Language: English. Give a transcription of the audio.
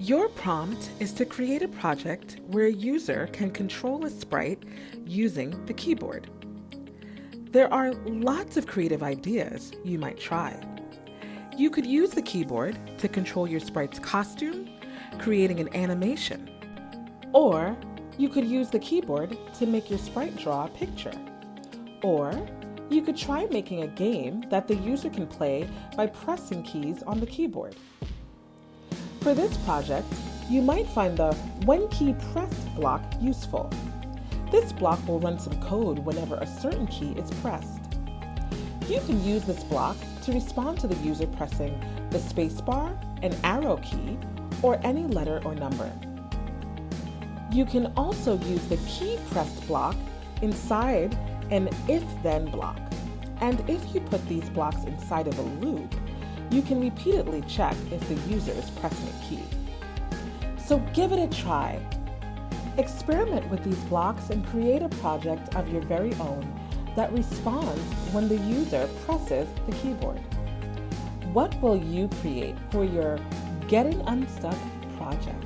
Your prompt is to create a project where a user can control a sprite using the keyboard. There are lots of creative ideas you might try. You could use the keyboard to control your sprite's costume, creating an animation. Or you could use the keyboard to make your sprite draw a picture. Or you could try making a game that the user can play by pressing keys on the keyboard. For this project, you might find the When Key Pressed block useful. This block will run some code whenever a certain key is pressed. You can use this block to respond to the user pressing the spacebar, an arrow key, or any letter or number. You can also use the key pressed block inside an if-then block. And if you put these blocks inside of a loop, you can repeatedly check if the user is pressing a key. So give it a try. Experiment with these blocks and create a project of your very own that responds when the user presses the keyboard. What will you create for your Getting Unstuck project?